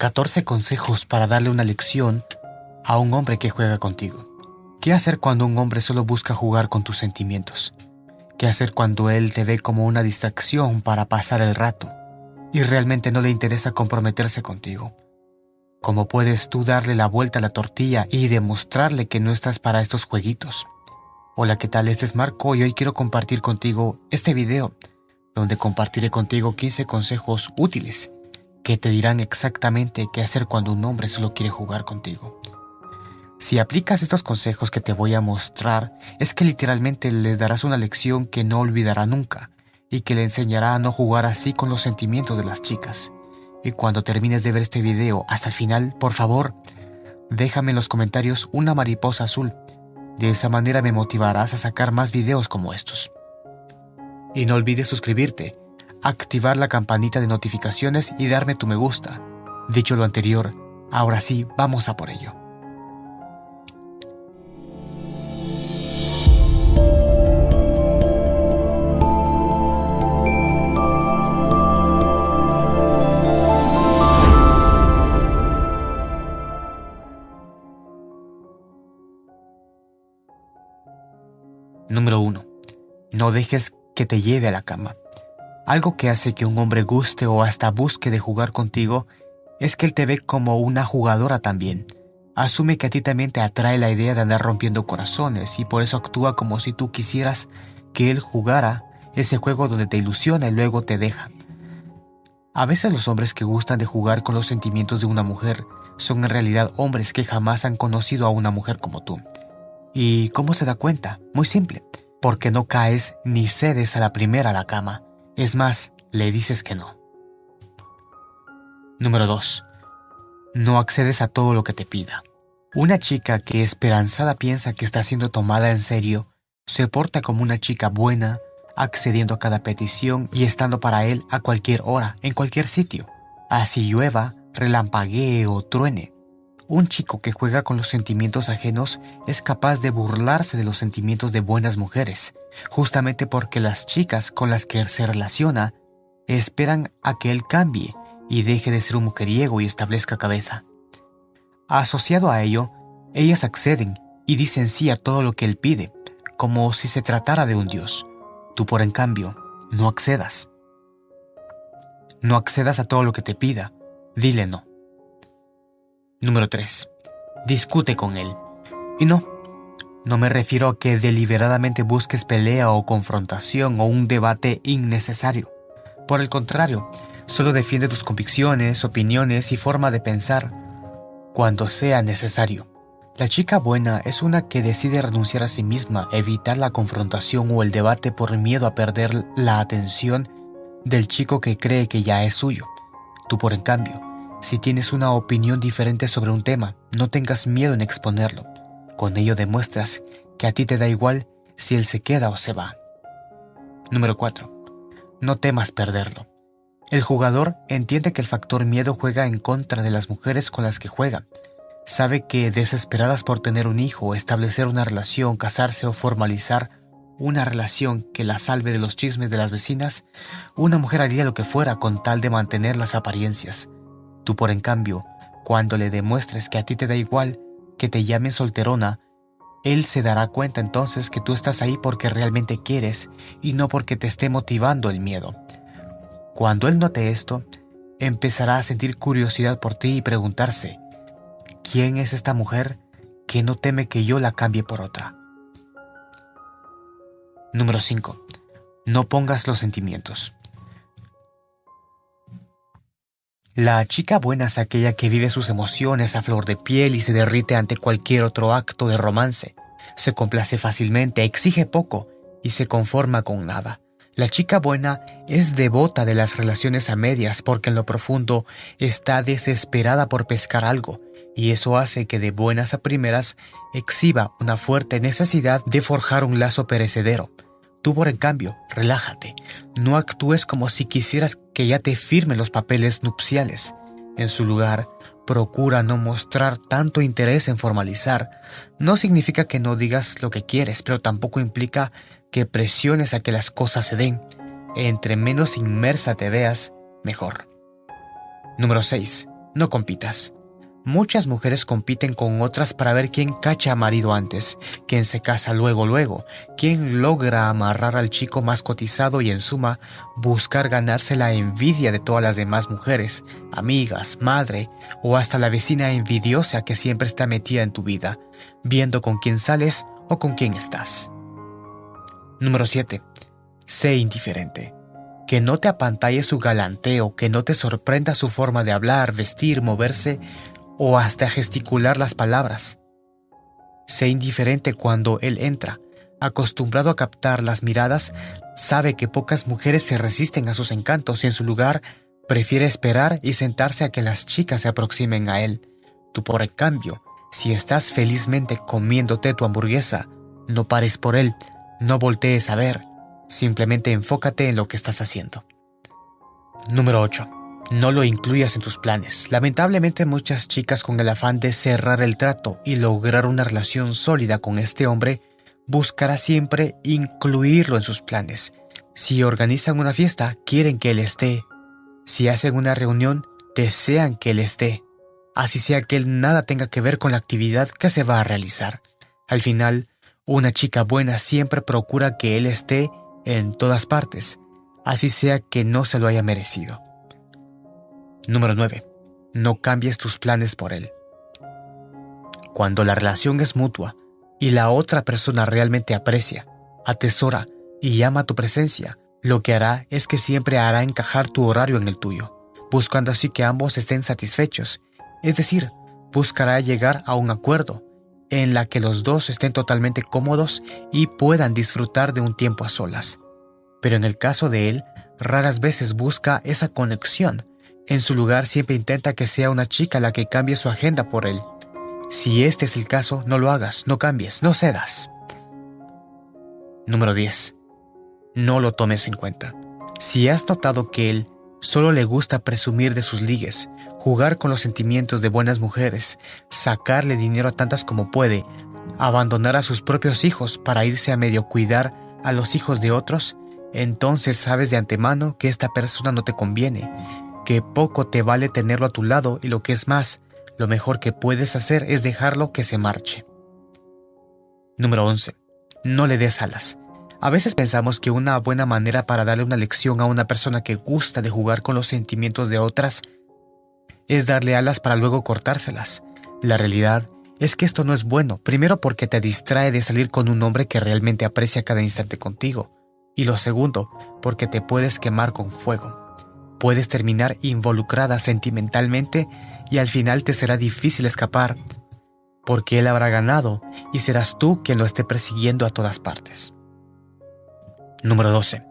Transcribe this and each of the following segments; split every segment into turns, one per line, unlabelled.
14 consejos para darle una lección a un hombre que juega contigo. ¿Qué hacer cuando un hombre solo busca jugar con tus sentimientos? ¿Qué hacer cuando él te ve como una distracción para pasar el rato y realmente no le interesa comprometerse contigo? ¿Cómo puedes tú darle la vuelta a la tortilla y demostrarle que no estás para estos jueguitos? Hola, ¿qué tal? Este es Marco y hoy quiero compartir contigo este video donde compartiré contigo 15 consejos útiles que te dirán exactamente qué hacer cuando un hombre solo quiere jugar contigo. Si aplicas estos consejos que te voy a mostrar, es que literalmente le darás una lección que no olvidará nunca y que le enseñará a no jugar así con los sentimientos de las chicas. Y cuando termines de ver este video hasta el final, por favor, déjame en los comentarios una mariposa azul. De esa manera me motivarás a sacar más videos como estos. Y no olvides suscribirte activar la campanita de notificaciones y darme tu me gusta. Dicho lo anterior, ahora sí, vamos a por ello. Número 1. No dejes que te lleve a la cama. Algo que hace que un hombre guste o hasta busque de jugar contigo es que él te ve como una jugadora también. Asume que a ti también te atrae la idea de andar rompiendo corazones y por eso actúa como si tú quisieras que él jugara ese juego donde te ilusiona y luego te deja. A veces los hombres que gustan de jugar con los sentimientos de una mujer son en realidad hombres que jamás han conocido a una mujer como tú. ¿Y cómo se da cuenta? Muy simple, porque no caes ni cedes a la primera a la cama. Es más, le dices que no. Número 2. No accedes a todo lo que te pida. Una chica que esperanzada piensa que está siendo tomada en serio, se porta como una chica buena, accediendo a cada petición y estando para él a cualquier hora, en cualquier sitio. Así llueva, relampaguee o truene. Un chico que juega con los sentimientos ajenos es capaz de burlarse de los sentimientos de buenas mujeres, justamente porque las chicas con las que se relaciona esperan a que él cambie y deje de ser un mujeriego y establezca cabeza. Asociado a ello, ellas acceden y dicen sí a todo lo que él pide, como si se tratara de un dios. Tú, por en cambio, no accedas. No accedas a todo lo que te pida, dile no. Número 3. Discute con él. Y no, no me refiero a que deliberadamente busques pelea o confrontación o un debate innecesario. Por el contrario, solo defiende tus convicciones, opiniones y forma de pensar cuando sea necesario. La chica buena es una que decide renunciar a sí misma, evitar la confrontación o el debate por miedo a perder la atención del chico que cree que ya es suyo. Tú, por en cambio, si tienes una opinión diferente sobre un tema, no tengas miedo en exponerlo. Con ello demuestras que a ti te da igual si él se queda o se va. Número 4. No temas perderlo. El jugador entiende que el factor miedo juega en contra de las mujeres con las que juega. Sabe que desesperadas por tener un hijo, establecer una relación, casarse o formalizar una relación que la salve de los chismes de las vecinas, una mujer haría lo que fuera con tal de mantener las apariencias. Tú por en cambio, cuando le demuestres que a ti te da igual que te llamen solterona, él se dará cuenta entonces que tú estás ahí porque realmente quieres y no porque te esté motivando el miedo. Cuando él note esto, empezará a sentir curiosidad por ti y preguntarse, ¿quién es esta mujer que no teme que yo la cambie por otra? Número 5. No pongas los sentimientos. La chica buena es aquella que vive sus emociones a flor de piel y se derrite ante cualquier otro acto de romance. Se complace fácilmente, exige poco y se conforma con nada. La chica buena es devota de las relaciones a medias porque en lo profundo está desesperada por pescar algo y eso hace que de buenas a primeras exhiba una fuerte necesidad de forjar un lazo perecedero. Tú, por en cambio, relájate. No actúes como si quisieras que ya te firme los papeles nupciales. En su lugar, procura no mostrar tanto interés en formalizar. No significa que no digas lo que quieres, pero tampoco implica que presiones a que las cosas se den. Entre menos inmersa te veas, mejor. Número 6. No compitas. Muchas mujeres compiten con otras para ver quién cacha a marido antes, quién se casa luego luego, quién logra amarrar al chico más cotizado y en suma buscar ganarse la envidia de todas las demás mujeres, amigas, madre o hasta la vecina envidiosa que siempre está metida en tu vida, viendo con quién sales o con quién estás. Número 7. Sé indiferente. Que no te apantalle su galanteo, que no te sorprenda su forma de hablar, vestir, moverse o hasta gesticular las palabras. Sé indiferente cuando él entra. Acostumbrado a captar las miradas, sabe que pocas mujeres se resisten a sus encantos y en su lugar prefiere esperar y sentarse a que las chicas se aproximen a él. Tú por el cambio, si estás felizmente comiéndote tu hamburguesa, no pares por él, no voltees a ver, simplemente enfócate en lo que estás haciendo. Número 8. No lo incluyas en tus planes. Lamentablemente muchas chicas con el afán de cerrar el trato y lograr una relación sólida con este hombre, buscará siempre incluirlo en sus planes. Si organizan una fiesta, quieren que él esté. Si hacen una reunión, desean que él esté. Así sea que él nada tenga que ver con la actividad que se va a realizar. Al final, una chica buena siempre procura que él esté en todas partes, así sea que no se lo haya merecido. Número 9. No cambies tus planes por él. Cuando la relación es mutua y la otra persona realmente aprecia, atesora y ama tu presencia, lo que hará es que siempre hará encajar tu horario en el tuyo, buscando así que ambos estén satisfechos, es decir, buscará llegar a un acuerdo en la que los dos estén totalmente cómodos y puedan disfrutar de un tiempo a solas. Pero en el caso de él, raras veces busca esa conexión en su lugar siempre intenta que sea una chica la que cambie su agenda por él. Si este es el caso, no lo hagas, no cambies, no cedas. Número 10. No lo tomes en cuenta. Si has notado que él solo le gusta presumir de sus ligues, jugar con los sentimientos de buenas mujeres, sacarle dinero a tantas como puede, abandonar a sus propios hijos para irse a medio cuidar a los hijos de otros, entonces sabes de antemano que esta persona no te conviene que poco te vale tenerlo a tu lado y lo que es más, lo mejor que puedes hacer es dejarlo que se marche. Número 11. No le des alas. A veces pensamos que una buena manera para darle una lección a una persona que gusta de jugar con los sentimientos de otras es darle alas para luego cortárselas. La realidad es que esto no es bueno, primero porque te distrae de salir con un hombre que realmente aprecia cada instante contigo, y lo segundo, porque te puedes quemar con fuego puedes terminar involucrada sentimentalmente y al final te será difícil escapar, porque él habrá ganado y serás tú quien lo esté persiguiendo a todas partes. Número 12.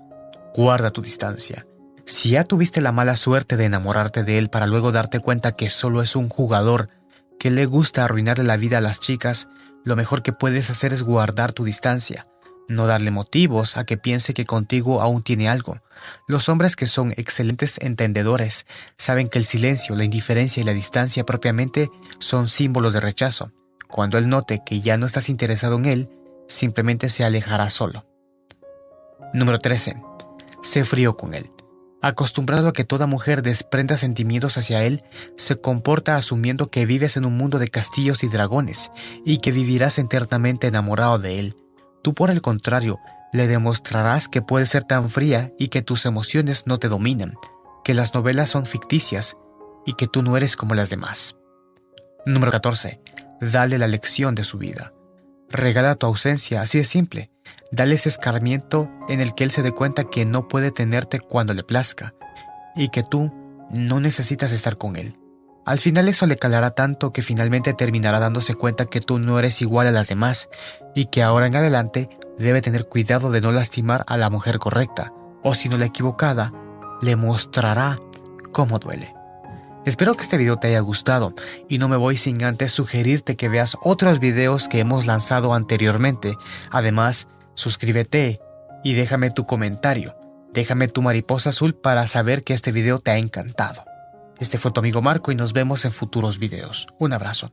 Guarda tu distancia. Si ya tuviste la mala suerte de enamorarte de él para luego darte cuenta que solo es un jugador que le gusta arruinarle la vida a las chicas, lo mejor que puedes hacer es guardar tu distancia no darle motivos a que piense que contigo aún tiene algo. Los hombres que son excelentes entendedores saben que el silencio, la indiferencia y la distancia propiamente son símbolos de rechazo. Cuando él note que ya no estás interesado en él, simplemente se alejará solo. Número 13. Sé frío con él. Acostumbrado a que toda mujer desprenda sentimientos hacia él, se comporta asumiendo que vives en un mundo de castillos y dragones y que vivirás eternamente enamorado de él, Tú por el contrario, le demostrarás que puedes ser tan fría y que tus emociones no te dominan, que las novelas son ficticias y que tú no eres como las demás. Número 14. Dale la lección de su vida. Regala tu ausencia, así de simple. Dale ese escarmiento en el que él se dé cuenta que no puede tenerte cuando le plazca y que tú no necesitas estar con él. Al final eso le calará tanto que finalmente terminará dándose cuenta que tú no eres igual a las demás y que ahora en adelante debe tener cuidado de no lastimar a la mujer correcta, o si no la equivocada, le mostrará cómo duele. Espero que este video te haya gustado y no me voy sin antes sugerirte que veas otros videos que hemos lanzado anteriormente. Además, suscríbete y déjame tu comentario. Déjame tu mariposa azul para saber que este video te ha encantado. Este fue tu amigo Marco y nos vemos en futuros videos. Un abrazo.